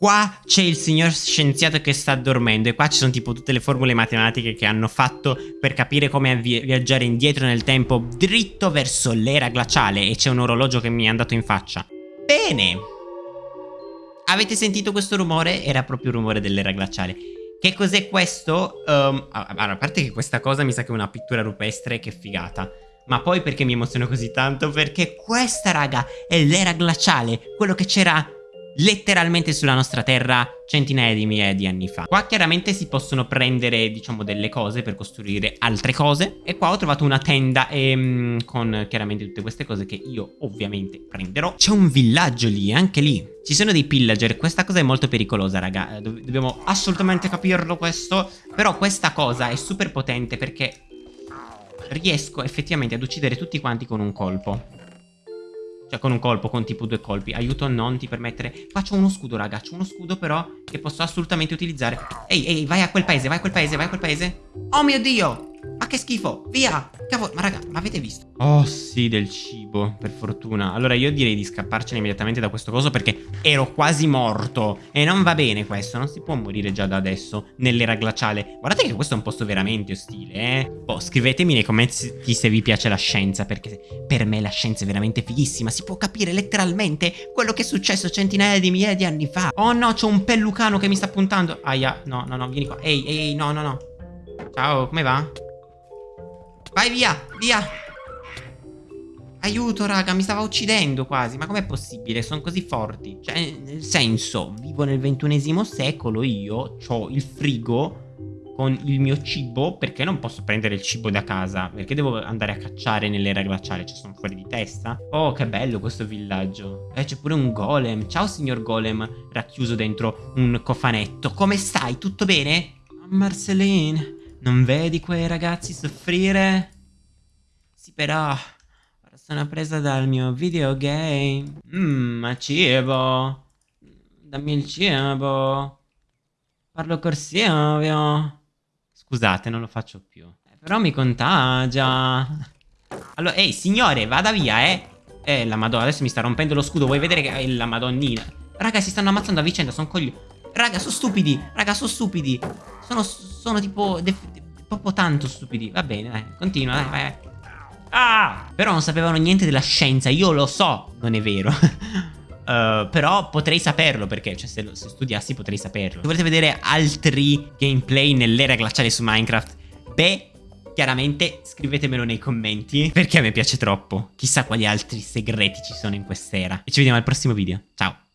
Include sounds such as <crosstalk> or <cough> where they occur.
Qua c'è il signor scienziato che sta dormendo e qua ci sono tipo tutte le formule matematiche che hanno fatto per capire come vi viaggiare indietro nel tempo dritto verso l'era glaciale e c'è un orologio che mi è andato in faccia. Bene! Avete sentito questo rumore? Era proprio il rumore dell'era glaciale. Che cos'è questo? Um, a parte che questa cosa mi sa che è una pittura rupestre, che figata. Ma poi perché mi emoziono così tanto? Perché questa, raga, è l'era glaciale, quello che c'era letteralmente sulla nostra terra centinaia di migliaia di anni fa. Qua chiaramente si possono prendere, diciamo, delle cose per costruire altre cose. E qua ho trovato una tenda ehm, con chiaramente tutte queste cose che io ovviamente prenderò. C'è un villaggio lì, anche lì. Ci sono dei pillager, questa cosa è molto pericolosa, raga. Eh, dobbiamo assolutamente capirlo questo. Però questa cosa è super potente perché riesco effettivamente ad uccidere tutti quanti con un colpo. Cioè con un colpo, con tipo due colpi. Aiuto non ti permettere... Faccio uno scudo, raga. C'ho uno scudo però che posso assolutamente utilizzare. Ehi, ehi, vai a quel paese, vai a quel paese, vai a quel paese. Oh mio Dio! Che schifo! Via! Cavolo, ma raga, ma avete visto? Oh sì, del cibo, per fortuna. Allora io direi di scapparcene immediatamente da questo coso perché ero quasi morto. E non va bene questo, non si può morire già da adesso, nell'era glaciale. Guardate che questo è un posto veramente ostile, eh. Boh, scrivetemi nei commenti se vi piace la scienza, perché per me la scienza è veramente fighissima. Si può capire letteralmente quello che è successo centinaia di migliaia di anni fa. Oh no, c'è un pellucano che mi sta puntando. Aia, no, no, no, vieni qua. Ehi, ehi, no, no, no. Ciao, come va? Vai via, via. Aiuto, raga, mi stava uccidendo quasi. Ma com'è possibile? Sono così forti. Cioè, nel senso, vivo nel ventunesimo secolo, io ho il frigo con il mio cibo perché non posso prendere il cibo da casa? Perché devo andare a cacciare nell'era glaciale? Cioè, sono fuori di testa? Oh, che bello questo villaggio. Eh, c'è pure un golem. Ciao, signor golem, racchiuso dentro un cofanetto. Come stai? Tutto bene? Marceline... Non vedi quei ragazzi soffrire? Sì, però... Ora sono presa dal mio videogame. Mmm, cibo. Dammi il cibo. Parlo Silvio. Scusate, non lo faccio più. Eh, però mi contagia. Allora, ehi, signore, vada via, eh. Eh, la madonna, adesso mi sta rompendo lo scudo. Vuoi vedere che è la madonnina? Raga, si stanno ammazzando a vicenda, sono coglioni. Raga, sono stupidi. Raga, sono stupidi. Sono, sono tipo... Proprio tanto stupidi. Va bene, dai. Continua, dai, vai. Ah! Però non sapevano niente della scienza. Io lo so. Non è vero. uh, <laughs> però potrei saperlo perché, cioè, se, lo, se studiassi potrei saperlo. Se volete vedere altri gameplay nell'era glaciale su Minecraft, beh, chiaramente scrivetemelo nei commenti perché a me piace troppo. Chissà quali altri segreti ci sono in quest'era. E ci vediamo al prossimo video. Ciao!